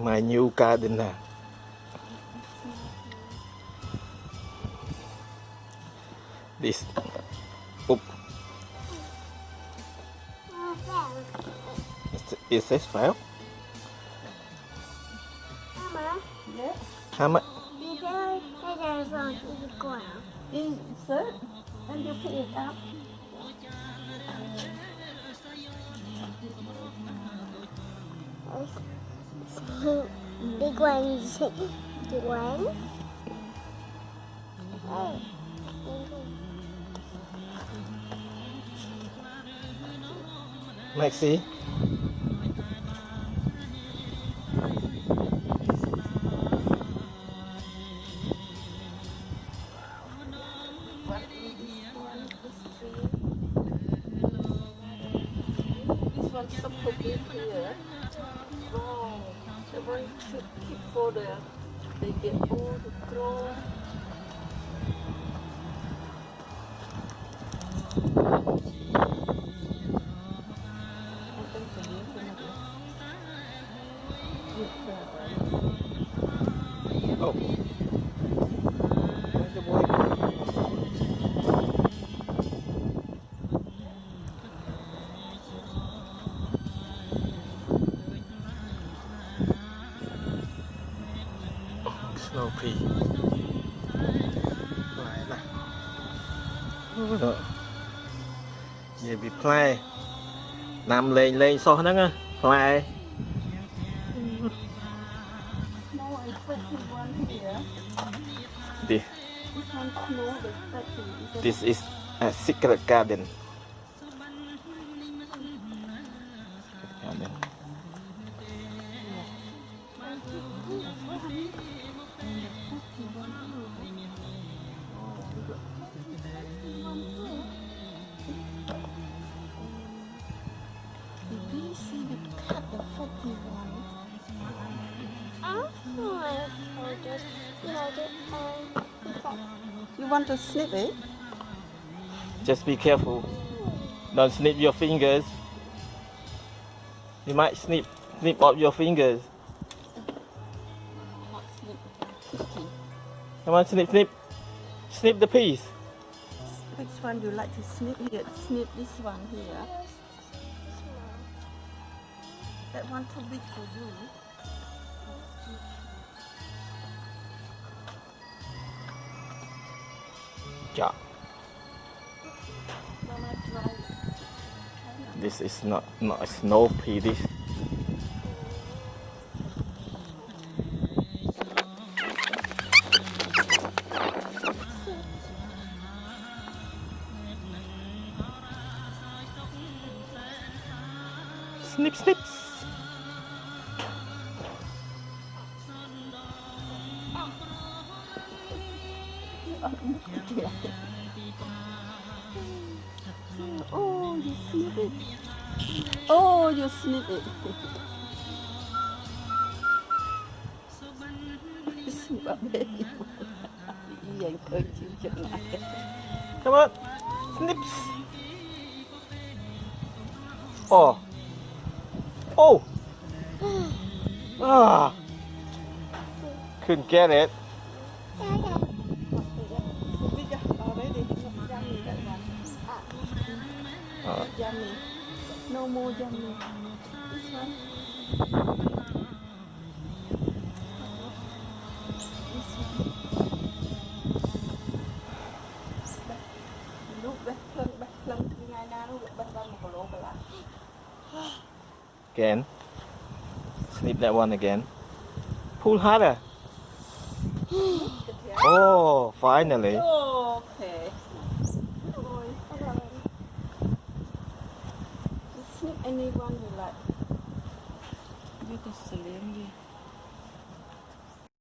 my new gardener. This, oop, is, is this file? Mama, Yeah. How much? Insert and you pick it up. So, big ones, big ones. Oh. Maxi? What is this one? This tree. This one supposed to be here. Should keep for the they get old grow. Oh. ភីផ្លែណាអូនិយាយពីផ្លែណាំលេងលេងសោះហ្នឹងផ្លែទី This is a secret garden. Oh, just, you know, just, You want to snip it? Just be careful. Don't snip your fingers. You might snip snip off your fingers. Not snip. Okay. Come on, snip, snip. Snip the piece. Which one do you like to snip here? Snip this one here. That one too big for you. It. This is not not a snow pea. This. Snip, snips. Oh, you snip it. Oh, you snip it. snip up there. Vậy thôi chịu chừng lại. Come on. Snips. Oh. Oh. Ah. Couldn't get it. Bigger already. Yummy that one. Uh, Yummy. No more yummy. This one. This one. Lúc bách lưng, bách lưng thì ngày nào nó cũng bách lưng một lỗ cả again. Snip that one again. Pull harder. Oh, finally. Okay. Rồi. You snip anyone you like. You can slim đi.